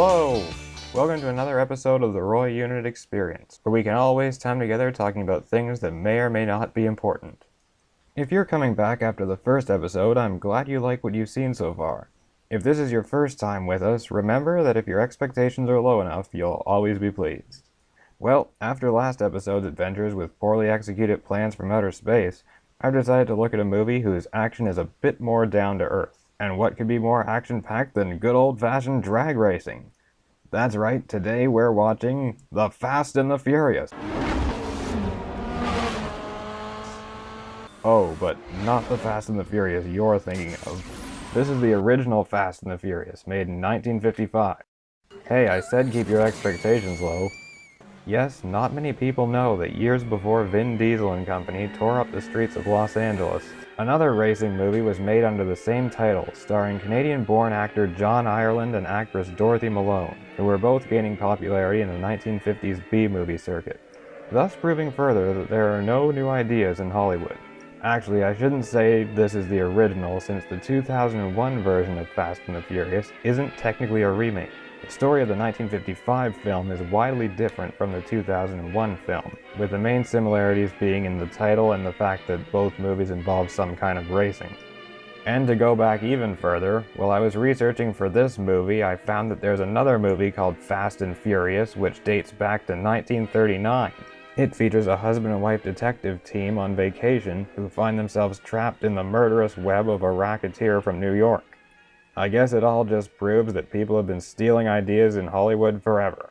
Hello! Welcome to another episode of the Roy Unit Experience, where we can all waste time together talking about things that may or may not be important. If you're coming back after the first episode, I'm glad you like what you've seen so far. If this is your first time with us, remember that if your expectations are low enough, you'll always be pleased. Well, after last episode's adventures with poorly executed plans from outer space, I've decided to look at a movie whose action is a bit more down to earth. And what could be more action-packed than good old-fashioned drag racing? That's right, today we're watching The Fast and the Furious. Oh, but not The Fast and the Furious you're thinking of. This is the original Fast and the Furious, made in 1955. Hey, I said keep your expectations low. Yes, not many people know that years before Vin Diesel and company tore up the streets of Los Angeles, another racing movie was made under the same title, starring Canadian-born actor John Ireland and actress Dorothy Malone, who were both gaining popularity in the 1950s B-movie circuit, thus proving further that there are no new ideas in Hollywood. Actually, I shouldn't say this is the original since the 2001 version of Fast and the Furious isn't technically a remake. The story of the 1955 film is widely different from the 2001 film, with the main similarities being in the title and the fact that both movies involve some kind of racing. And to go back even further, while I was researching for this movie, I found that there's another movie called Fast and Furious, which dates back to 1939. It features a husband and wife detective team on vacation who find themselves trapped in the murderous web of a racketeer from New York. I guess it all just proves that people have been stealing ideas in Hollywood forever.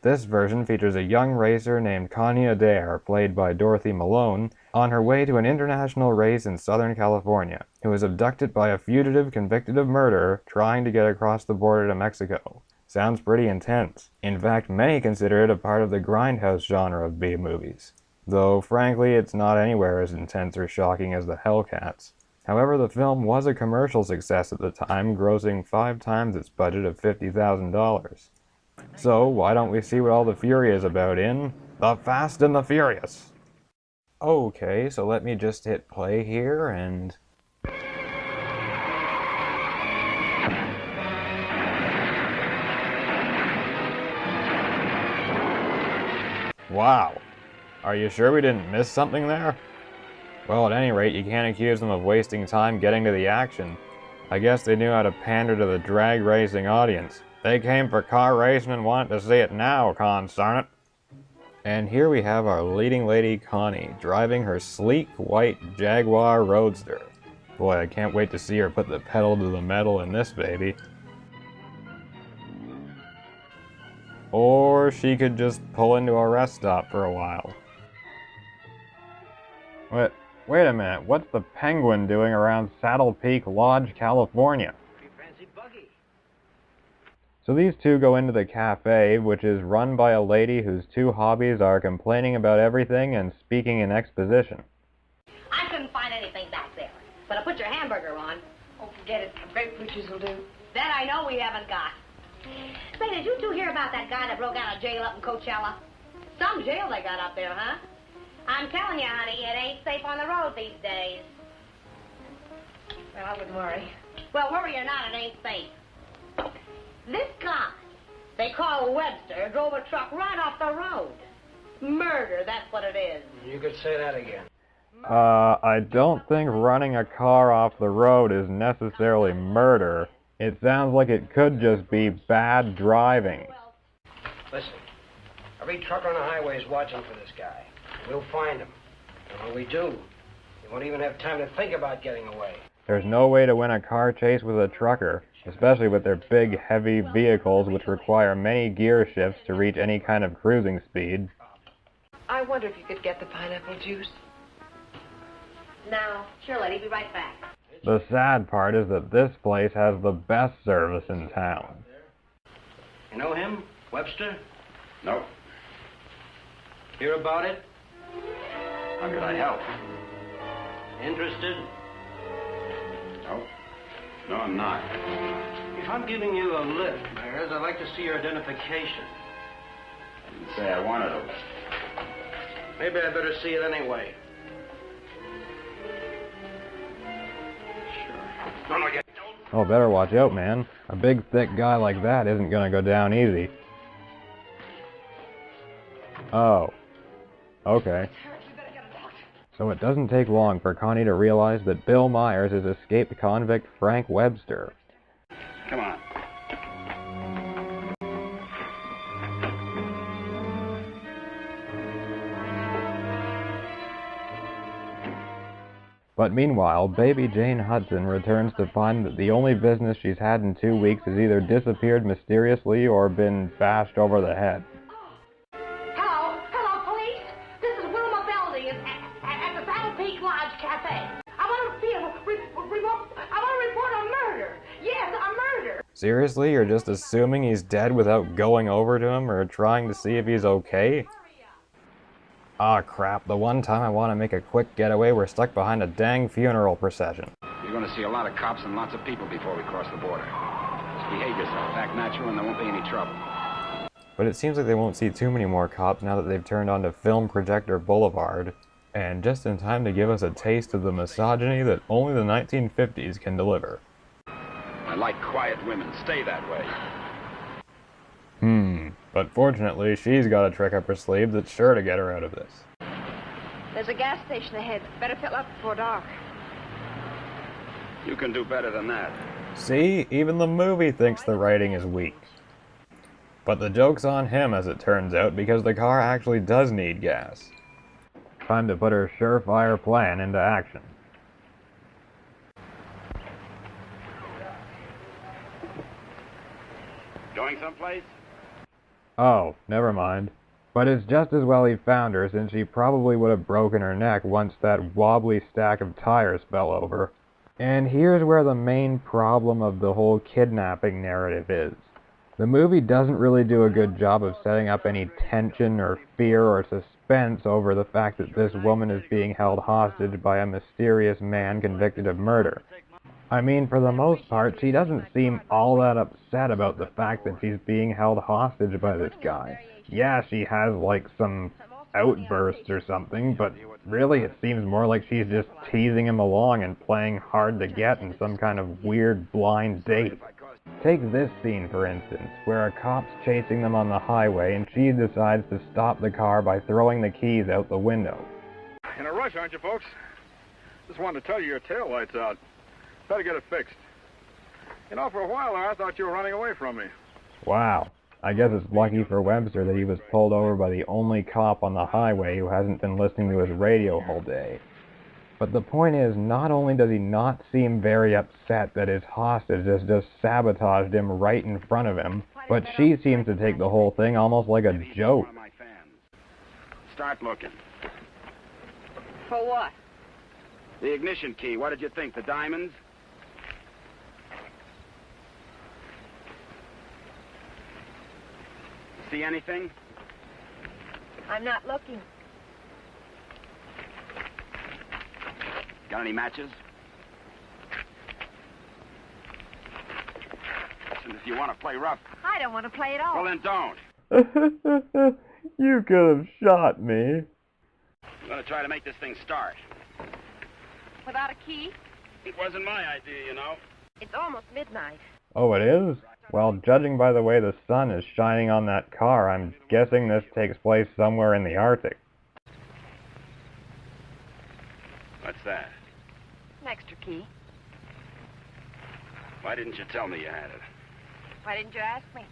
This version features a young racer named Connie Adair, played by Dorothy Malone, on her way to an international race in Southern California, who is abducted by a fugitive convicted of murder trying to get across the border to Mexico. Sounds pretty intense. In fact, many consider it a part of the grindhouse genre of B-movies. Though, frankly, it's not anywhere as intense or shocking as the Hellcats. However, the film was a commercial success at the time, grossing five times its budget of $50,000. So, why don't we see what all the fury is about in The Fast and the Furious? Okay, so let me just hit play here and... Wow. Are you sure we didn't miss something there? Well, at any rate, you can't accuse them of wasting time getting to the action. I guess they knew how to pander to the drag racing audience. They came for car racing and wanted to see it now, consarn it. And here we have our leading lady Connie, driving her sleek white Jaguar Roadster. Boy, I can't wait to see her put the pedal to the metal in this baby. Or she could just pull into a rest stop for a while. What? Wait a minute, what's the penguin doing around Saddle Peak Lodge, California? So these two go into the cafe, which is run by a lady whose two hobbies are complaining about everything and speaking in exposition. I couldn't find anything back there. But I'll put your hamburger on. Oh, forget it. Grapefruit juice will do. That I know we haven't got. Say, did you two hear about that guy that broke out of jail up in Coachella? Some jail they got up there, huh? I'm telling you, honey, it ain't safe on the road these days. Well, I wouldn't worry. Well, worry or not, it ain't safe. This guy, they call Webster, drove a truck right off the road. Murder, that's what it is. You could say that again. Uh, I don't think running a car off the road is necessarily murder. It sounds like it could just be bad driving. Listen, every trucker on the highway is watching for this guy. We'll find him. And when we do, he won't even have time to think about getting away. There's no way to win a car chase with a trucker, especially with their big, heavy vehicles which require many gear shifts to reach any kind of cruising speed. I wonder if you could get the pineapple juice. Now, sure, lady, be right back. The sad part is that this place has the best service in town. You know him? Webster? No. Hear about it? How could I help? Interested? No. No, I'm not. If I'm giving you a lift, Mares, I'd like to see your identification. I didn't say I wanted to. Maybe I better see it anyway. Sure. No, no, you don't. Oh, better watch out, man. A big, thick guy like that isn't gonna go down easy. Oh. Okay. So it doesn't take long for Connie to realize that Bill Myers is escaped convict Frank Webster. Come on. But meanwhile, baby Jane Hudson returns to find that the only business she's had in two weeks has either disappeared mysteriously or been bashed over the head. Seriously, you're just assuming he's dead without going over to him or trying to see if he's okay? Ah crap, the one time I want to make a quick getaway, we're stuck behind a dang funeral procession. You're going to see a lot of cops and lots of people before we cross the border. Just behave yourself, act natural, and there won't be any trouble. But it seems like they won't see too many more cops now that they've turned onto Film Projector Boulevard. And just in time to give us a taste of the misogyny that only the 1950s can deliver. I like quiet women. Stay that way. Hmm. But fortunately, she's got a trick up her sleeve that's sure to get her out of this. There's a gas station ahead. Better fill up before dark. You can do better than that. See, even the movie thinks the writing is weak. But the joke's on him, as it turns out, because the car actually does need gas. Time to put her surefire plan into action. Going someplace? Oh, never mind. But it's just as well he found her, since she probably would have broken her neck once that wobbly stack of tires fell over. And here's where the main problem of the whole kidnapping narrative is. The movie doesn't really do a good job of setting up any tension or fear or suspense over the fact that this woman is being held hostage by a mysterious man convicted of murder. I mean, for the most part, she doesn't seem all that upset about the fact that she's being held hostage by this guy. Yeah, she has, like, some outbursts or something, but really it seems more like she's just teasing him along and playing hard to get in some kind of weird blind date. Take this scene, for instance, where a cop's chasing them on the highway and she decides to stop the car by throwing the keys out the window. In a rush, aren't you, folks? Just wanted to tell you your tail light's out. Better get it fixed. You know, for a while there, I thought you were running away from me. Wow. I guess it's lucky for Webster that he was pulled over by the only cop on the highway who hasn't been listening to his radio all day. But the point is, not only does he not seem very upset that his hostage has just sabotaged him right in front of him, but she seems to take the whole thing almost like a joke. One of my fans. Start looking. For what? The ignition key. What did you think? The diamonds? See anything? I'm not looking. Got any matches? Listen, if you want to play rough, I don't want to play at all. well then don't. you could have shot me. I'm gonna try to make this thing start. Without a key? It wasn't my idea, you know. It's almost midnight. Oh, it is? Well, judging by the way the sun is shining on that car, I'm guessing this takes place somewhere in the Arctic. What's that? An extra key. Why didn't you tell me you had it? Why didn't you ask me?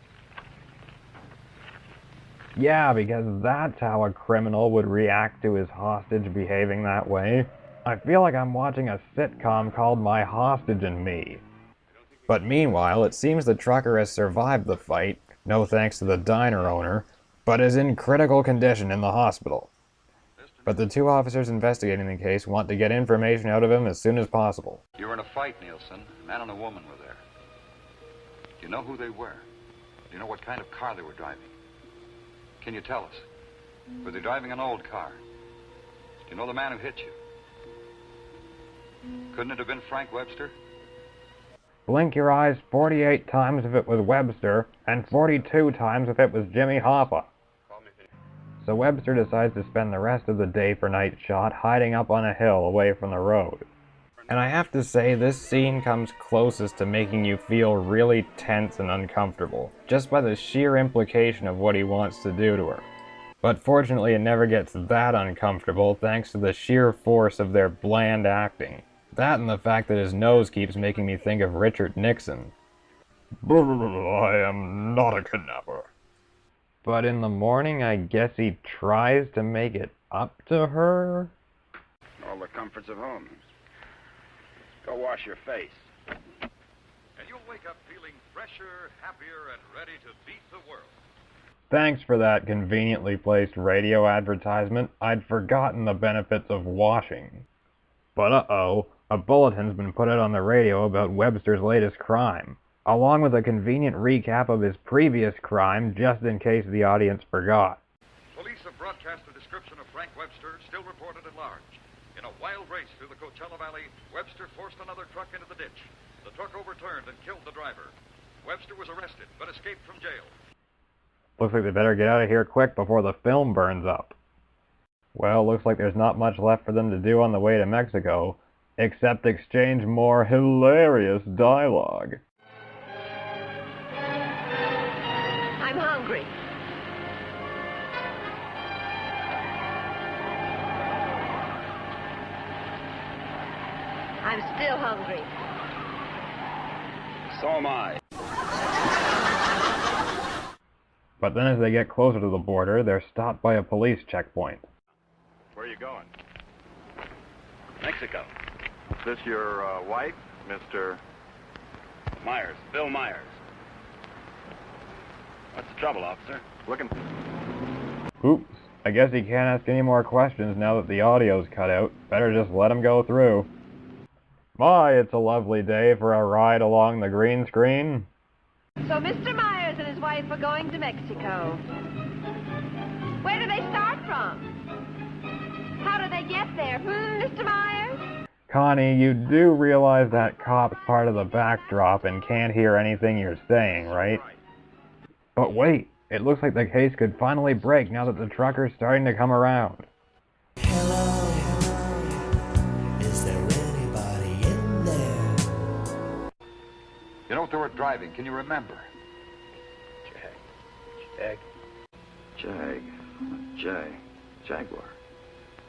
Yeah, because that's how a criminal would react to his hostage behaving that way. I feel like I'm watching a sitcom called My Hostage and Me. But meanwhile, it seems the trucker has survived the fight, no thanks to the diner owner, but is in critical condition in the hospital. But the two officers investigating the case want to get information out of him as soon as possible. You were in a fight, Nielsen. A man and a woman were there. Do you know who they were? Do you know what kind of car they were driving? Can you tell us? Were they driving an old car? Do you know the man who hit you? Couldn't it have been Frank Webster? Blink your eyes 48 times if it was Webster, and 42 times if it was Jimmy Hoffa. So Webster decides to spend the rest of the day for night shot hiding up on a hill away from the road. And I have to say, this scene comes closest to making you feel really tense and uncomfortable, just by the sheer implication of what he wants to do to her. But fortunately, it never gets that uncomfortable thanks to the sheer force of their bland acting. That and the fact that his nose keeps making me think of Richard Nixon. I am not a kidnapper. But in the morning, I guess he tries to make it up to her? All the comforts of home. Go wash your face. And you'll wake up feeling fresher, happier, and ready to beat the world. Thanks for that conveniently placed radio advertisement. I'd forgotten the benefits of washing. But uh-oh, a bulletin's been put out on the radio about Webster's latest crime, along with a convenient recap of his previous crime, just in case the audience forgot. Police have broadcast a description of Frank Webster, still reported at large. In a wild race through the Coachella Valley, Webster forced another truck into the ditch. The truck overturned and killed the driver. Webster was arrested, but escaped from jail. Looks like they better get out of here quick before the film burns up. Well, looks like there's not much left for them to do on the way to Mexico, except exchange more hilarious dialogue. I'm hungry. I'm still hungry. So am I. But then as they get closer to the border, they're stopped by a police checkpoint. Where are you going? Mexico. Is this your uh, wife, Mr. Myers. Bill Myers. What's the trouble, officer? Looking? Oops, I guess he can't ask any more questions now that the audio's cut out. Better just let him go through. My, it's a lovely day for a ride along the green screen. So Mr. Myers and his wife are going to Mexico. Where do they start from? How do they get there? Hmm, Mr. Myers? Connie, you do realize that cop's part of the backdrop and can't hear anything you're saying, right? But wait, it looks like the case could finally break now that the trucker's starting to come around. Hello, is there anybody in there? You know what they were driving? Can you remember? Jag. Jag. Jag. Jag. Jaguar.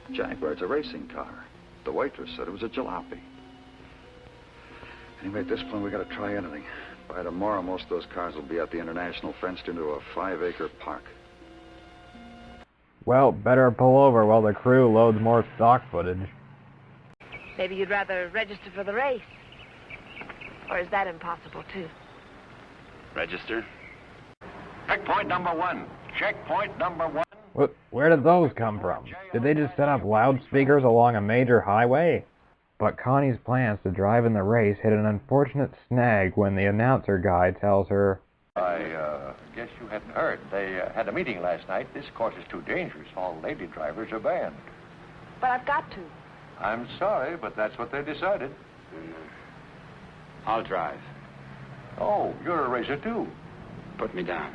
Jaguar, it's a racing car. The waitress said it was a jalopy. Anyway, at this point, we gotta try anything. By tomorrow, most of those cars will be at the International fenced into a five-acre park. Well, better pull over while the crew loads more stock footage. Maybe you'd rather register for the race. Or is that impossible, too? Register. Checkpoint number one. Checkpoint number one. What, where did those come from? Did they just set up loudspeakers along a major highway? But Connie's plans to drive in the race hit an unfortunate snag when the announcer guy tells her, I uh, guess you hadn't heard. They uh, had a meeting last night. This course is too dangerous. All lady drivers are banned. But I've got to. I'm sorry, but that's what they decided. I'll drive. Oh, you're a racer too. Put me down.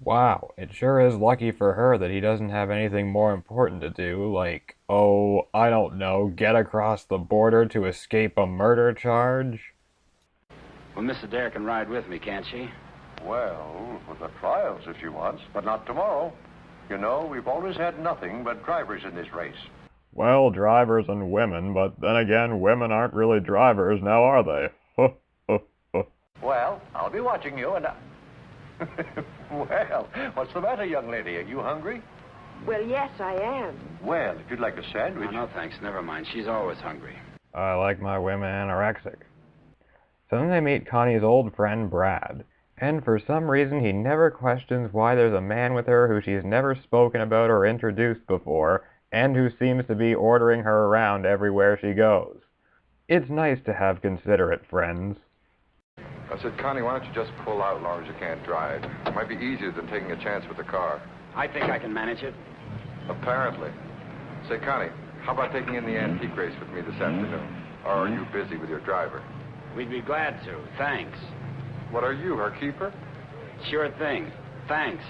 Wow, it sure is lucky for her that he doesn't have anything more important to do, like, oh, I don't know, get across the border to escape a murder charge? Well, Miss Adair can ride with me, can't she? Well, for the trials if she wants, but not tomorrow. You know, we've always had nothing but drivers in this race. Well, drivers and women, but then again, women aren't really drivers, now are they? Well, I'll be watching you and I... well, what's the matter, young lady? Are you hungry? Well, yes, I am. Well, if you'd like a No, sandwich... no, thanks. Never mind. She's always hungry. I like my women anorexic. So then they meet Connie's old friend Brad, and for some reason he never questions why there's a man with her who she's never spoken about or introduced before, and who seems to be ordering her around everywhere she goes. It's nice to have considerate friends. I said, Connie, why don't you just pull out as long as you can't drive? It might be easier than taking a chance with the car. I think I can manage it. Apparently. Say, Connie, how about taking in the antique race with me this afternoon? Or are you busy with your driver? We'd be glad to. Thanks. What are you, her keeper? Sure thing. Thanks.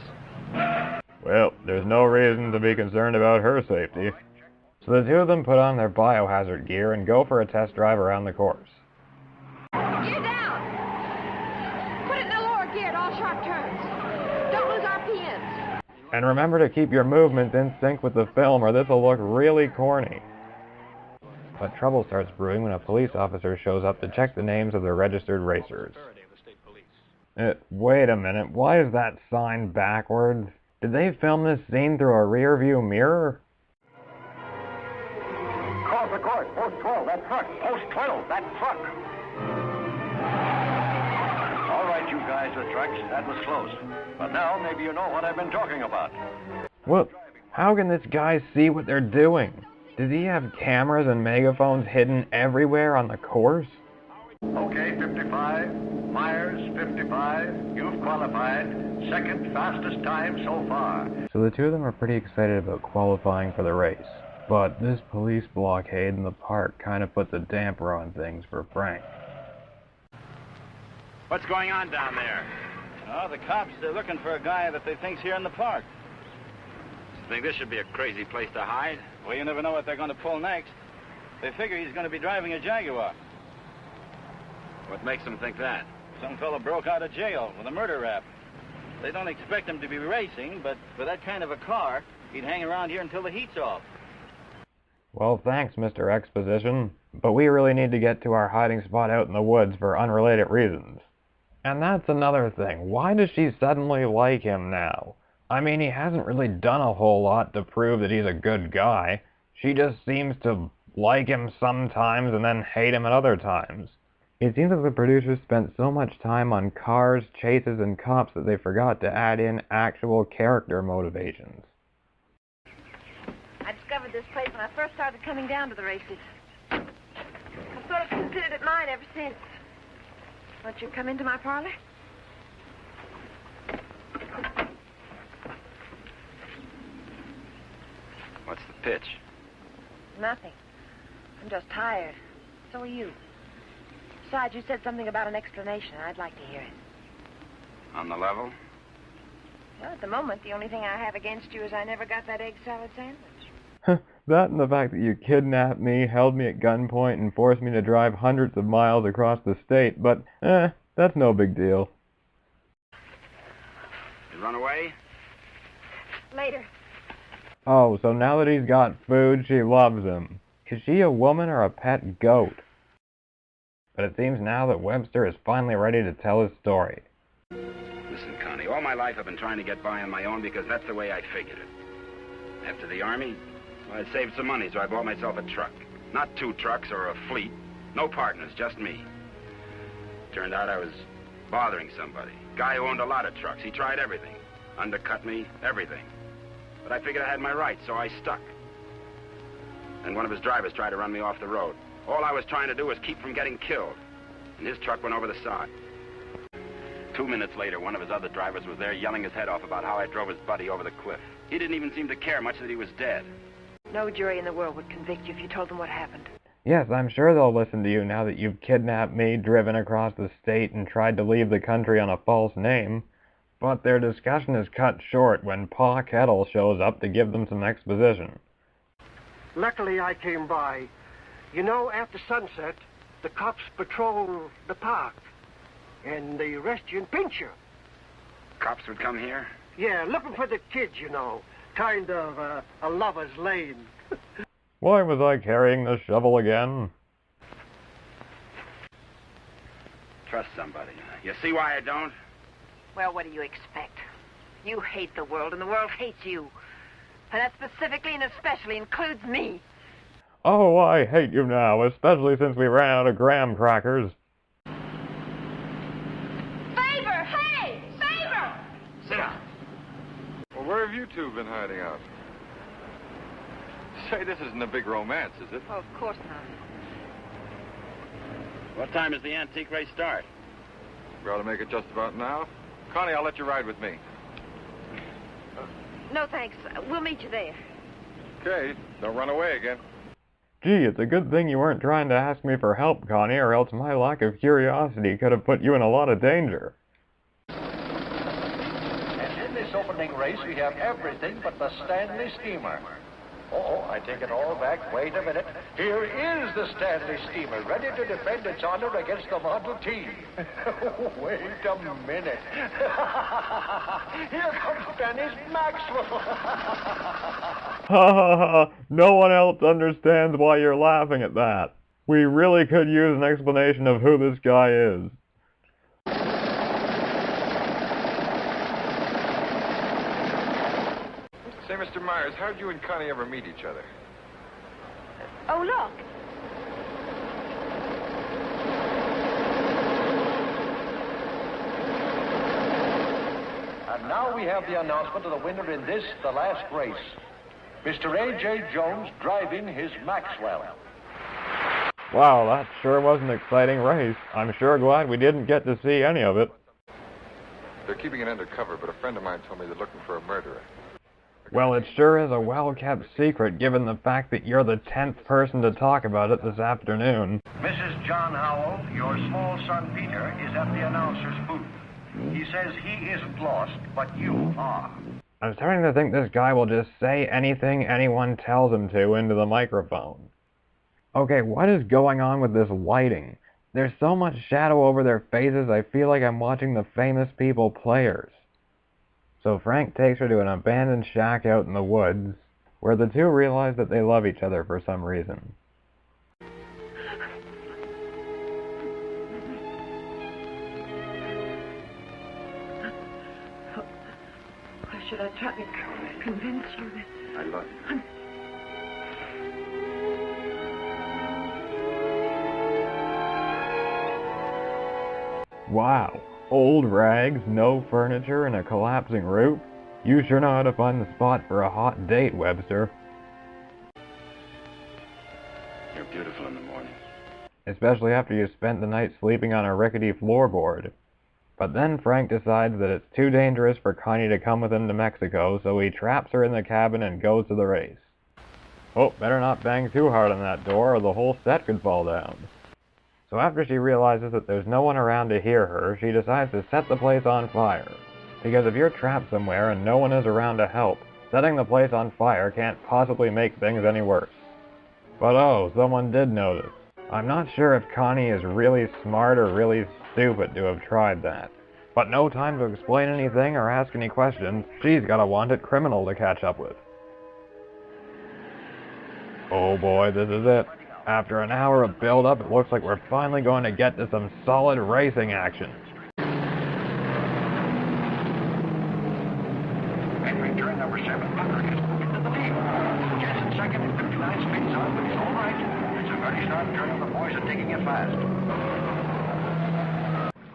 Well, there's no reason to be concerned about her safety. So the two of them put on their biohazard gear and go for a test drive around the course. Gear down! Put it in the lower gear at all sharp turns. Don't lose RPMs. And remember to keep your movements in sync with the film or this'll look really corny. But trouble starts brewing when a police officer shows up to check the names of the registered racers. Uh, wait a minute, why is that sign backwards? Did they film this scene through a rear view mirror? Call the court. Post 12, that truck. Post 12, that truck. You guys with trucks, that was close. But now maybe you know what I've been talking about. Well, how can this guy see what they're doing? Does he have cameras and megaphones hidden everywhere on the course? Okay, 55. Myers, 55. You've qualified. Second fastest time so far. So the two of them are pretty excited about qualifying for the race. But this police blockade in the park kind of puts a damper on things for Frank. What's going on down there? Oh, the cops, they're looking for a guy that they think's here in the park. You Think this should be a crazy place to hide? Well, you never know what they're going to pull next. They figure he's going to be driving a Jaguar. What makes them think that? Some fellow broke out of jail with a murder rap. They don't expect him to be racing, but for that kind of a car, he'd hang around here until the heat's off. Well, thanks, Mr. Exposition. But we really need to get to our hiding spot out in the woods for unrelated reasons. And that's another thing. Why does she suddenly like him now? I mean, he hasn't really done a whole lot to prove that he's a good guy. She just seems to like him sometimes and then hate him at other times. It seems like the producers spent so much time on cars, chases, and cops that they forgot to add in actual character motivations. I discovered this place when I first started coming down to the races. I've sort of considered it mine ever since. Won't you come into my parlor? What's the pitch? Nothing. I'm just tired. So are you. Besides, you said something about an explanation. I'd like to hear it. On the level? Well, at the moment, the only thing I have against you is I never got that egg salad sandwich. That and the fact that you kidnapped me, held me at gunpoint, and forced me to drive hundreds of miles across the state, but, eh, that's no big deal. You run away? Later. Oh, so now that he's got food, she loves him. Is she a woman or a pet goat? But it seems now that Webster is finally ready to tell his story. Listen, Connie, all my life I've been trying to get by on my own because that's the way I figured it. After the Army, I saved some money, so I bought myself a truck. Not two trucks or a fleet. No partners, just me. Turned out I was bothering somebody. Guy who owned a lot of trucks. He tried everything. Undercut me, everything. But I figured I had my rights, so I stuck. And one of his drivers tried to run me off the road. All I was trying to do was keep from getting killed. And his truck went over the side. Two minutes later, one of his other drivers was there yelling his head off about how I drove his buddy over the cliff. He didn't even seem to care much that he was dead. No jury in the world would convict you if you told them what happened. Yes, I'm sure they'll listen to you now that you've kidnapped me, driven across the state, and tried to leave the country on a false name. But their discussion is cut short when Pa Kettle shows up to give them some exposition. Luckily, I came by. You know, after sunset, the cops patrol the park. And they arrest you and pinch you. Cops would come here? Yeah, looking for the kids, you know. Kind of uh, a lover's lane. Why was I carrying the shovel again? Trust somebody. You see why I don't? Well, what do you expect? You hate the world, and the world hates you. And that specifically and especially includes me. Oh, I hate you now, especially since we ran out of graham crackers. Favor! Hey! Favor! Sit down. Well, where have you two been hiding out? Say, this isn't a big romance, is it? Oh, of course not. What time does the antique race start? We ought to make it just about now. Connie, I'll let you ride with me. Uh, no, thanks. We'll meet you there. Okay, don't run away again. Gee, it's a good thing you weren't trying to ask me for help, Connie, or else my lack of curiosity could have put you in a lot of danger. Opening race, we have everything but the Stanley Steamer. Oh, I take it all back. Wait a minute. Here is the Stanley steamer, ready to defend its honor against the Model T. Wait a minute. Here comes Dennis Maxwell. Ha ha ha! No one else understands why you're laughing at that. We really could use an explanation of who this guy is. Mr. Myers, how'd you and Connie ever meet each other? Oh, look. And now we have the announcement of the winner in this, the last race. Mr. A.J. Jones driving his Maxwell. Wow, that sure was an exciting race. I'm sure glad we didn't get to see any of it. They're keeping it undercover, but a friend of mine told me they're looking for a murderer. Well, it sure is a well-kept secret given the fact that you're the tenth person to talk about it this afternoon. Mrs. John Howell, your small son Peter is at the announcer's booth. He says he isn't lost, but you are. I'm starting to think this guy will just say anything anyone tells him to into the microphone. Okay, what is going on with this lighting? There's so much shadow over their faces, I feel like I'm watching the famous people players. So Frank takes her to an abandoned shack out in the woods, where the two realize that they love each other for some reason. Why should I try to convince you that I love you. Wow. Old rags, no furniture, and a collapsing roof? You sure know how to find the spot for a hot date, Webster. You're beautiful in the morning. Especially after you spent the night sleeping on a rickety floorboard. But then Frank decides that it's too dangerous for Connie to come with him to Mexico, so he traps her in the cabin and goes to the race. Oh, better not bang too hard on that door or the whole set could fall down. So after she realizes that there's no one around to hear her, she decides to set the place on fire. Because if you're trapped somewhere and no one is around to help, setting the place on fire can't possibly make things any worse. But oh, someone did notice. I'm not sure if Connie is really smart or really stupid to have tried that. But no time to explain anything or ask any questions, she's got a wanted criminal to catch up with. Oh boy, this is it. After an hour of build-up, it looks like we're finally going to get to some solid racing action. Entry turn number seven, Tucker is moving to the lead. Jensen second 59 speeds on, but he's all right. It's a very sharp turn, and the boys are taking it fast.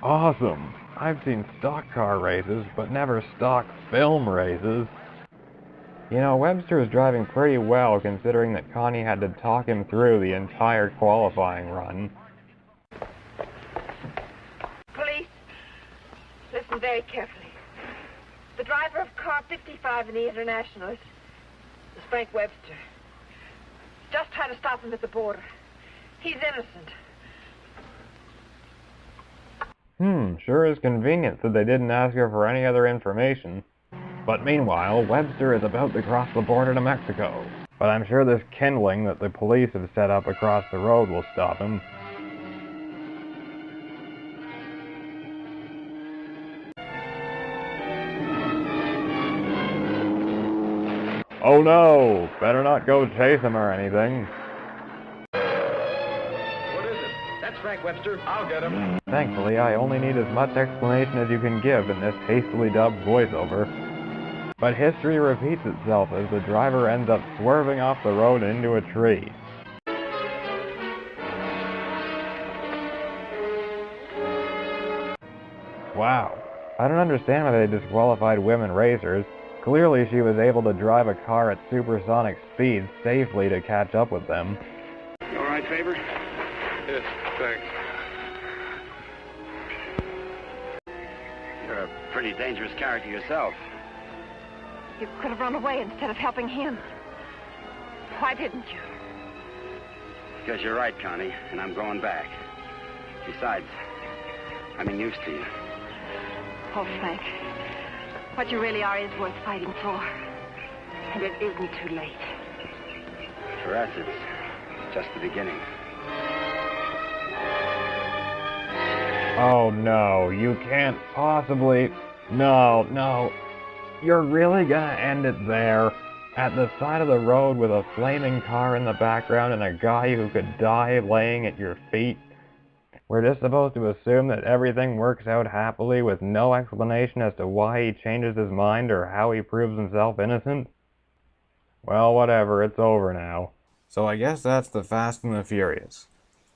Awesome! I've seen stock car races, but never stock film races. You know, Webster was driving pretty well considering that Connie had to talk him through the entire qualifying run. Police, listen very carefully. The driver of car 55 in the International is, is Frank Webster. Just try to stop him at the border. He's innocent. Hmm, sure is convenient that they didn't ask her for any other information. But meanwhile, Webster is about to cross the border to Mexico. But I'm sure this kindling that the police have set up across the road will stop him. Oh no! Better not go chase him or anything. What is it? That's Frank Webster. I'll get him. Thankfully, I only need as much explanation as you can give in this hastily dubbed voiceover. But history repeats itself as the driver ends up swerving off the road into a tree. Wow. I don't understand why they disqualified women racers. Clearly she was able to drive a car at supersonic speeds safely to catch up with them. You all right, Faber? Yes, thanks. You're a pretty dangerous character yourself. You could have run away instead of helping him. Why didn't you? Because you're right, Connie, and I'm going back. Besides, I'm in use to you. Oh, Frank. What you really are is worth fighting for. And it isn't too late. For us, it's just the beginning. Oh no, you can't possibly. No, no. You're really gonna end it there? At the side of the road with a flaming car in the background and a guy who could die laying at your feet? We're just supposed to assume that everything works out happily with no explanation as to why he changes his mind or how he proves himself innocent? Well, whatever, it's over now. So I guess that's the Fast and the Furious.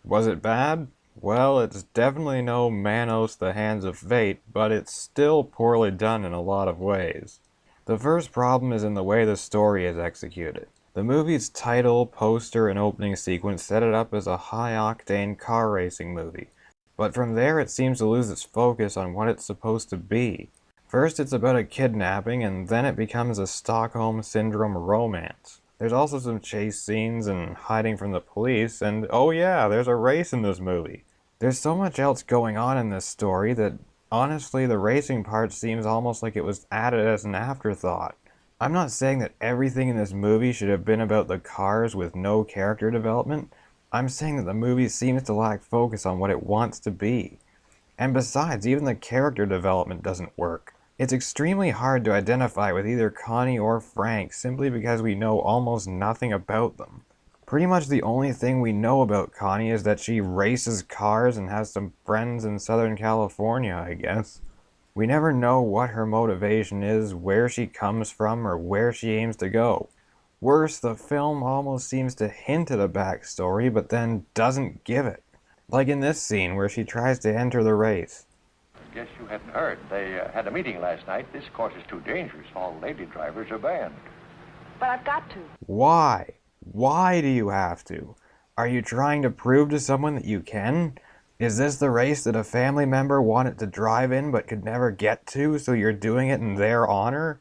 Was it bad? Well, it's definitely no Manos the Hands of Fate, but it's still poorly done in a lot of ways. The first problem is in the way the story is executed. The movie's title, poster, and opening sequence set it up as a high-octane car racing movie, but from there it seems to lose its focus on what it's supposed to be. First it's about a kidnapping, and then it becomes a Stockholm Syndrome romance. There's also some chase scenes and hiding from the police, and oh yeah, there's a race in this movie. There's so much else going on in this story that honestly the racing part seems almost like it was added as an afterthought. I'm not saying that everything in this movie should have been about the cars with no character development. I'm saying that the movie seems to lack focus on what it wants to be. And besides, even the character development doesn't work. It's extremely hard to identify with either Connie or Frank simply because we know almost nothing about them. Pretty much the only thing we know about Connie is that she races cars and has some friends in Southern California, I guess. We never know what her motivation is, where she comes from, or where she aims to go. Worse, the film almost seems to hint at a backstory, but then doesn't give it. Like in this scene where she tries to enter the race. I guess you hadn't heard. They uh, had a meeting last night. This course is too dangerous. All lady drivers are banned. But I've got to. Why? Why do you have to? Are you trying to prove to someone that you can? Is this the race that a family member wanted to drive in but could never get to, so you're doing it in their honor?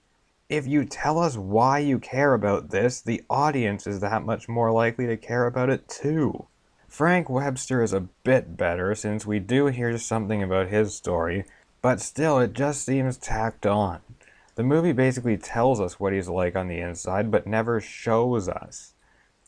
If you tell us why you care about this, the audience is that much more likely to care about it too. Frank Webster is a bit better since we do hear something about his story, but still it just seems tacked on. The movie basically tells us what he's like on the inside, but never shows us.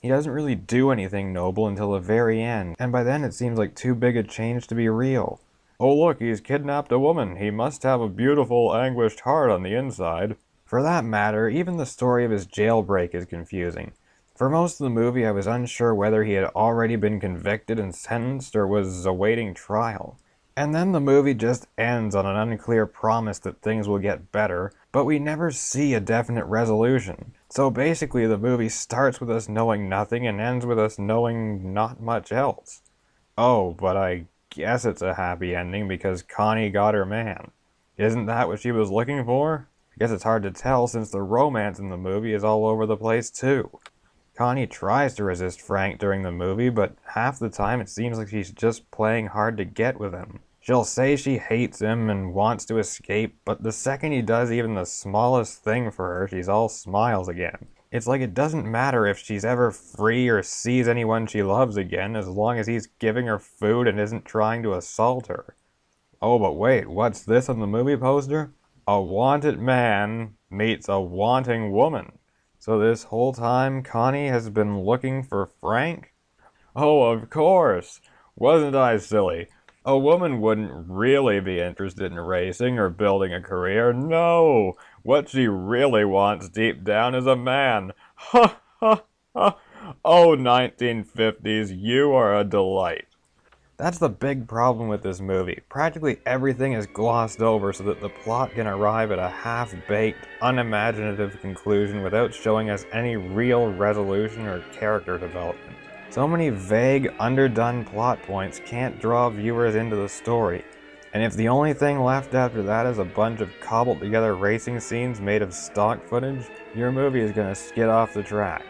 He doesn't really do anything noble until the very end, and by then it seems like too big a change to be real. Oh look, he's kidnapped a woman. He must have a beautiful, anguished heart on the inside. For that matter, even the story of his jailbreak is confusing. For most of the movie, I was unsure whether he had already been convicted and sentenced or was awaiting trial. And then the movie just ends on an unclear promise that things will get better, but we never see a definite resolution. So basically, the movie starts with us knowing nothing and ends with us knowing not much else. Oh, but I guess it's a happy ending because Connie got her man. Isn't that what she was looking for? I guess it's hard to tell since the romance in the movie is all over the place too. Connie tries to resist Frank during the movie, but half the time it seems like she's just playing hard to get with him. She'll say she hates him and wants to escape, but the second he does even the smallest thing for her, she's all smiles again. It's like it doesn't matter if she's ever free or sees anyone she loves again, as long as he's giving her food and isn't trying to assault her. Oh, but wait, what's this on the movie poster? A wanted man meets a wanting woman. So this whole time, Connie has been looking for Frank? Oh, of course! Wasn't I silly? A woman wouldn't really be interested in racing or building a career. No! What she really wants deep down is a man. Ha ha ha! Oh, 1950s, you are a delight. That's the big problem with this movie. Practically everything is glossed over so that the plot can arrive at a half-baked, unimaginative conclusion without showing us any real resolution or character development. So many vague, underdone plot points can't draw viewers into the story. And if the only thing left after that is a bunch of cobbled together racing scenes made of stock footage, your movie is gonna skid off the track.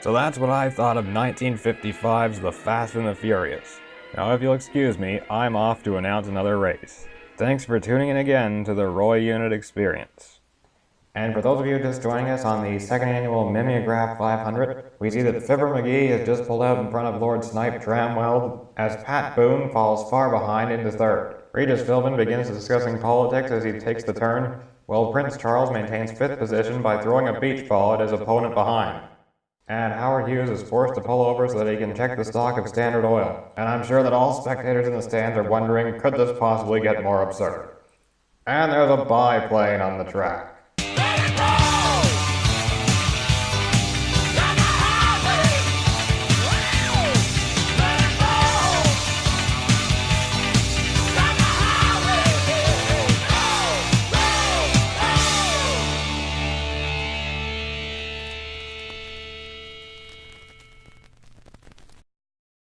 So that's what I thought of 1955's The Fast and the Furious. Now if you'll excuse me, I'm off to announce another race. Thanks for tuning in again to the Roy Unit Experience. And for those of you just joining us on the second annual Mimeograph 500, we see that Fibber McGee has just pulled out in front of Lord Snipe Tramwell as Pat Boone falls far behind into third. Regis Philbin begins discussing politics as he takes the turn, while Prince Charles maintains fifth position by throwing a beach ball at his opponent behind. And Howard Hughes is forced to pull over so that he can check the stock of Standard Oil. And I'm sure that all spectators in the stands are wondering, could this possibly get more absurd? And there's a biplane on the track.